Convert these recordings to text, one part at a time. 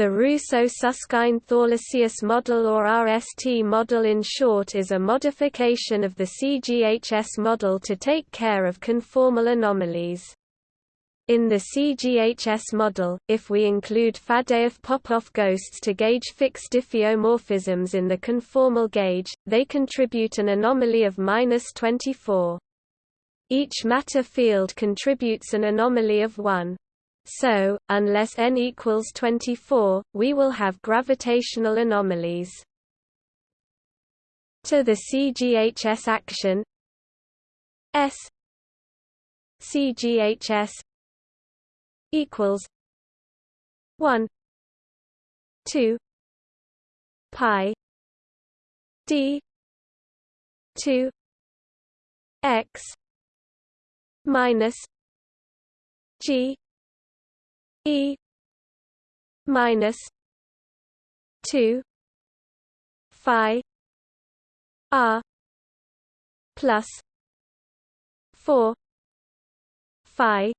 The Russo-Susskind-Thorlacius model or RST model in short is a modification of the CGHS model to take care of conformal anomalies. In the CGHS model, if we include Faddeev-Popov ghosts to gauge fixed diffeomorphisms in the conformal gauge, they contribute an anomaly of minus 24. Each matter field contributes an anomaly of 1. So, unless n equals 24, we will have gravitational anomalies. To the CGHS action S CGHS equals 1 2 pi d 2 x minus g E minus two Phi R plus four Phi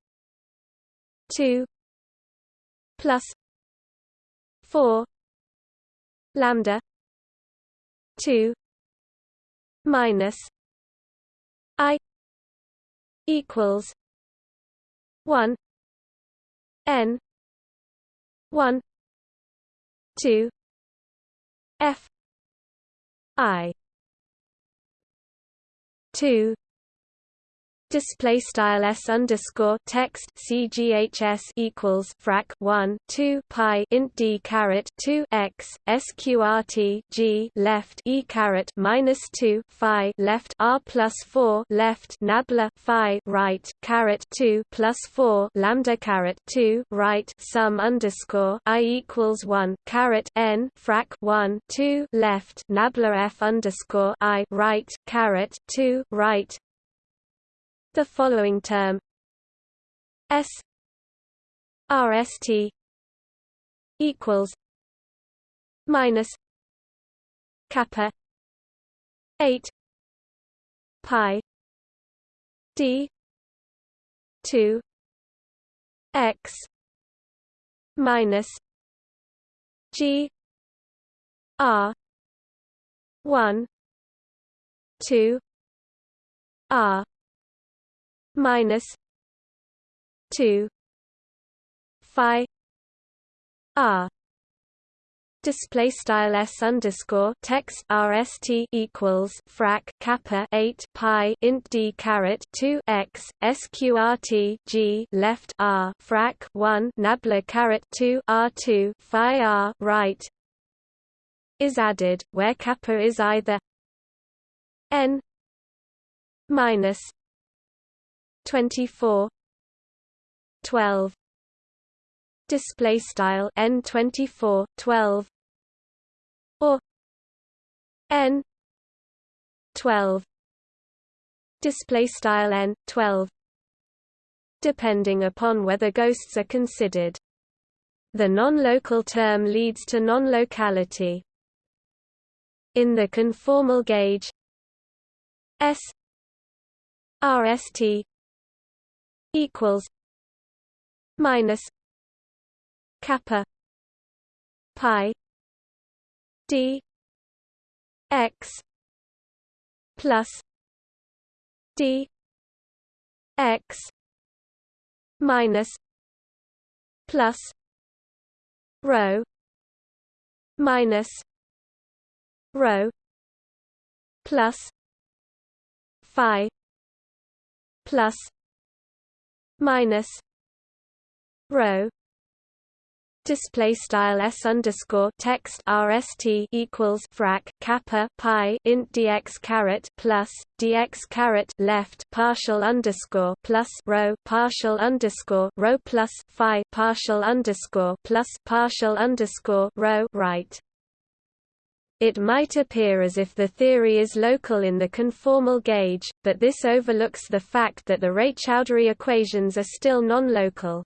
two plus four lambda two minus I equals one n. 1 2 f. I. 2 display style s underscore text cghs equals frac 1 2 pi int d caret 2 x sqrt g left e caret minus 2 phi left r plus 4 left nabla phi right caret 2 plus 4 lambda caret 2 right sum underscore i equals 1 caret n frac 1 2 left nabla f underscore i right caret 2 right the following term S RST equals minus kappa 8 pi d 2 x minus g r 1 2 r minus two Phi R. Display style s underscore text rst equals frac kappa 8 pi int d caret 2 x sqrt g left r frac 1 nabla caret 2 r2 phi r right is added where kappa is either n minus 24 12 display style n 24 12 or n 12 display style n 12 depending upon whether ghosts are considered. The non-local term leads to non-locality. In the conformal gauge S RST equals minus kappa pi d x plus d x minus plus rho minus rho plus phi plus minus rho display style s underscore text rst equals frac kappa pi int dx caret plus dx caret left partial underscore plus rho partial underscore rho plus phi partial underscore plus partial underscore rho right it might appear as if the theory is local in the conformal gauge, but this overlooks the fact that the Raychaudhuri equations are still non-local.